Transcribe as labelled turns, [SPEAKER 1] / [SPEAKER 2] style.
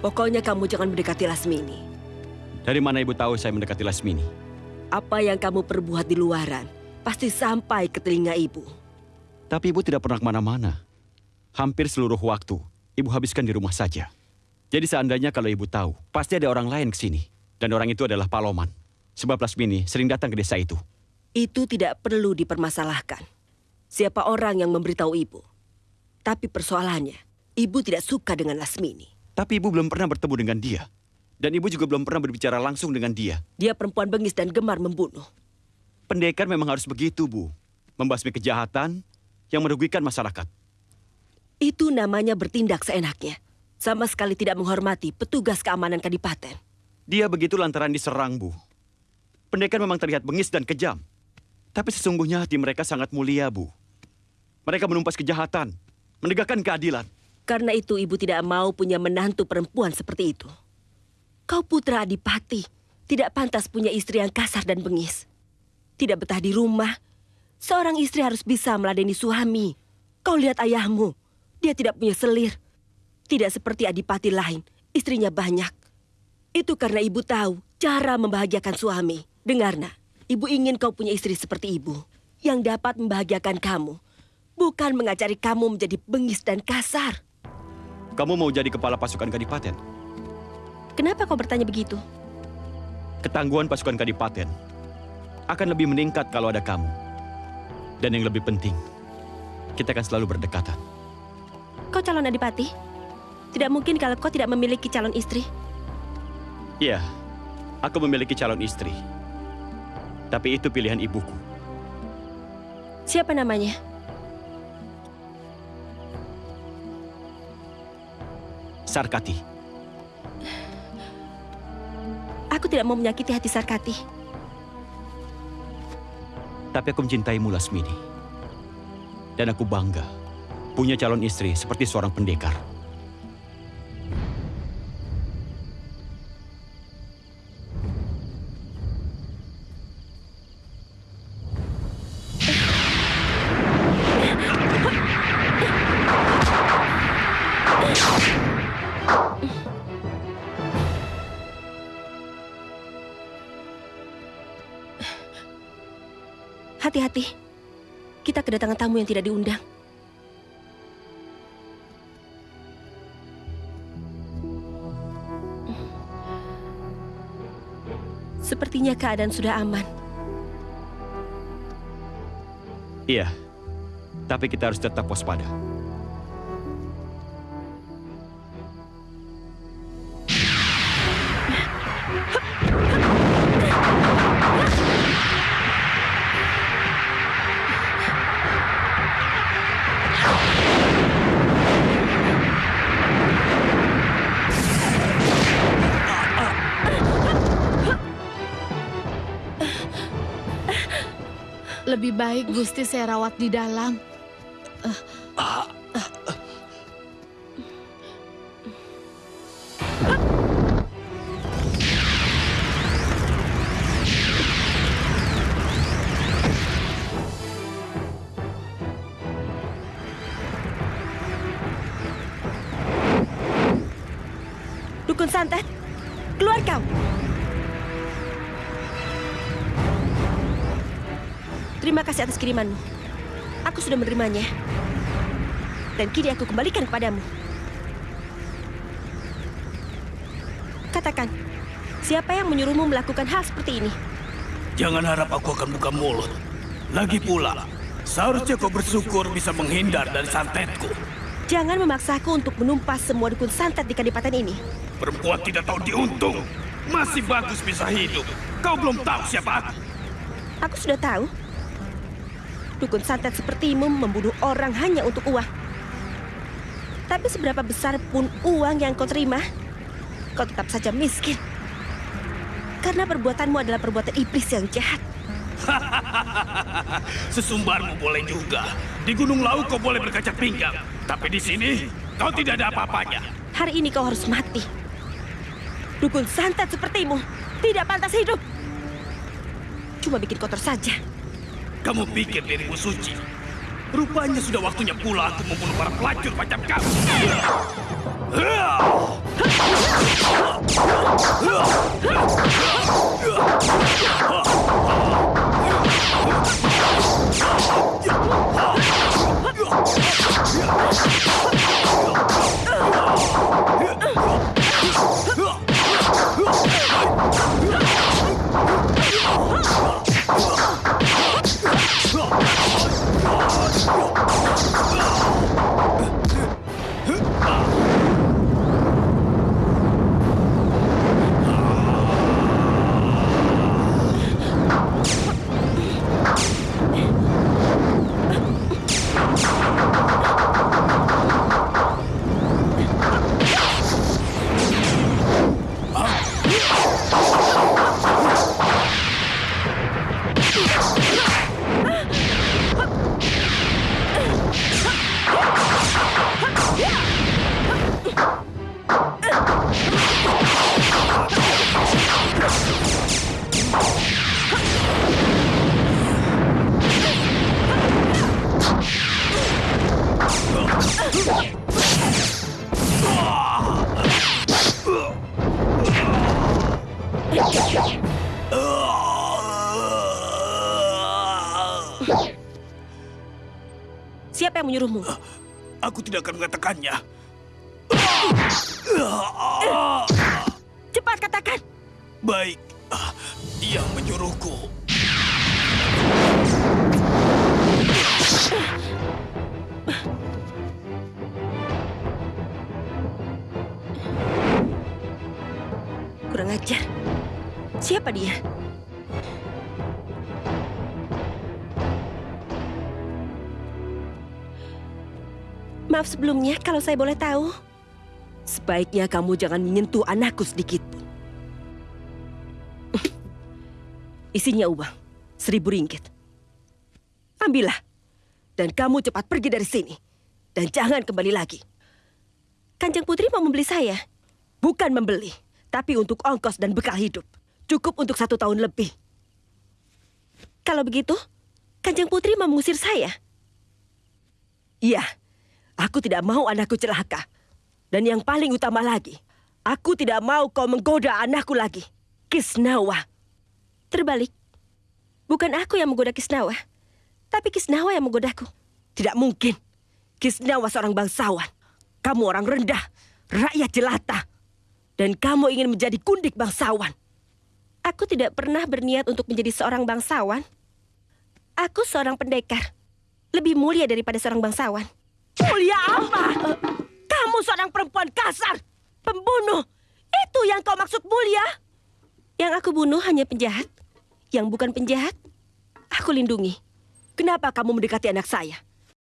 [SPEAKER 1] Pokoknya kamu jangan mendekati Lasmini.
[SPEAKER 2] Dari mana ibu tahu saya mendekati Lasmini?
[SPEAKER 1] Apa yang kamu perbuat di luaran pasti sampai ke telinga ibu.
[SPEAKER 2] Tapi ibu tidak pernah ke mana-mana. Hampir seluruh waktu, ibu habiskan di rumah saja. Jadi seandainya kalau ibu tahu, pasti ada orang lain ke sini. Dan orang itu adalah Paloman. Sebab Lasmini sering datang ke desa itu.
[SPEAKER 1] Itu tidak perlu dipermasalahkan. Siapa orang yang memberitahu ibu? Tapi persoalannya, ibu tidak suka dengan Lasmini.
[SPEAKER 2] Tapi ibu belum pernah bertemu dengan dia. Dan ibu juga belum pernah berbicara langsung dengan dia.
[SPEAKER 1] Dia perempuan bengis dan gemar membunuh.
[SPEAKER 2] Pendekar memang harus begitu, Bu. Membasmi kejahatan yang merugikan masyarakat.
[SPEAKER 1] Itu namanya bertindak seenaknya. Sama sekali tidak menghormati petugas keamanan kadipaten.
[SPEAKER 2] Dia begitu lantaran diserang, Bu. Pendekar memang terlihat bengis dan kejam. Tapi sesungguhnya hati mereka sangat mulia, Bu. Mereka menumpas kejahatan, menegakkan keadilan.
[SPEAKER 1] Karena itu ibu tidak mau punya menantu perempuan seperti itu. Kau putra adipati, tidak pantas punya istri yang kasar dan bengis. Tidak betah di rumah. Seorang istri harus bisa meladeni suami. Kau lihat ayahmu, dia tidak punya selir. Tidak seperti adipati lain, istrinya banyak. Itu karena ibu tahu cara membahagiakan suami. Dengar nak, ibu ingin kau punya istri seperti ibu. Yang dapat membahagiakan kamu. Bukan mengajari kamu menjadi bengis dan kasar.
[SPEAKER 2] Kamu mau jadi kepala pasukan kadipaten?
[SPEAKER 1] Kenapa kau bertanya begitu?
[SPEAKER 2] Ketangguhan pasukan kadipaten akan lebih meningkat kalau ada kamu. Dan yang lebih penting, kita akan selalu berdekatan.
[SPEAKER 1] Kau calon adipati? Tidak mungkin kalau kau tidak memiliki calon istri.
[SPEAKER 2] Iya, aku memiliki calon istri. Tapi itu pilihan ibuku.
[SPEAKER 1] Siapa namanya?
[SPEAKER 2] Sarkati.
[SPEAKER 1] Aku tidak mau menyakiti hati Sarkati.
[SPEAKER 2] Tapi aku mencintaimu, Lasmini. Dan aku bangga punya calon istri seperti seorang pendekar.
[SPEAKER 1] Hati-hati. Kita kedatangan tamu yang tidak diundang. Sepertinya keadaan sudah aman.
[SPEAKER 2] Iya, tapi kita harus tetap waspada.
[SPEAKER 3] Lebih baik Gusti saya rawat di dalam.
[SPEAKER 1] Dukun santet, keluar kau. Terima kasih atas kirimanmu. Aku sudah menerimanya. Dan kini aku kembalikan kepadamu. Katakan, siapa yang menyuruhmu melakukan hal seperti ini?
[SPEAKER 4] Jangan harap aku akan buka mulut. Lagi pula, seharusnya kau bersyukur bisa menghindar dari santetku.
[SPEAKER 1] Jangan memaksaku untuk menumpas semua dukun santet di kadipaten ini.
[SPEAKER 4] Perempuan tidak tahu diuntung. Masih bagus bisa hidup. Kau belum tahu siapa aku.
[SPEAKER 1] Aku sudah tahu. Dukun santet sepertimu membunuh orang hanya untuk uang. Tapi seberapa besar pun uang yang kau terima, kau tetap saja miskin. Karena perbuatanmu adalah perbuatan iblis yang jahat.
[SPEAKER 4] Sesumbarmu boleh juga. Di Gunung Lau kau boleh berkaca pinggang. Tapi di sini, kau tidak ada apa-apanya.
[SPEAKER 1] Hari ini kau harus mati. Dukun santet sepertimu tidak pantas hidup. Cuma bikin kotor saja.
[SPEAKER 4] Kamu pikir dirimu suci. Rupanya sudah waktunya pula aku membunuh para pelacur macam kamu.
[SPEAKER 1] Siapa yang menyuruhmu?
[SPEAKER 4] Aku tidak akan mengatakannya.
[SPEAKER 1] Cepat katakan.
[SPEAKER 4] Baik, Ah, dia menyuruhku.
[SPEAKER 1] Kurang ajar. Siapa dia? Maaf sebelumnya kalau saya boleh tahu. Sebaiknya kamu jangan menyentuh anakku sedikit pun. Isinya uang, seribu ringgit. Ambillah. Dan kamu cepat pergi dari sini. Dan jangan kembali lagi. Kanjeng Putri mau membeli saya. Bukan membeli, tapi untuk ongkos dan bekal hidup. Cukup untuk satu tahun lebih. Kalau begitu, Kanjeng Putri mau mengusir saya. Iya, aku tidak mau anakku celaka. Dan yang paling utama lagi, aku tidak mau kau menggoda anakku lagi. Kisnawa. Terbalik, bukan aku yang menggoda Kisnawa, tapi Kisnawa yang menggodaku. Tidak mungkin. Kisnawa seorang bangsawan. Kamu orang rendah, rakyat jelata. Dan kamu ingin menjadi kundik bangsawan. Aku tidak pernah berniat untuk menjadi seorang bangsawan. Aku seorang pendekar. Lebih mulia daripada seorang bangsawan. Mulia apa? Kamu seorang perempuan kasar. Pembunuh. Itu yang kau maksud mulia? Yang aku bunuh hanya penjahat. Yang bukan penjahat, aku lindungi. Kenapa kamu mendekati anak saya?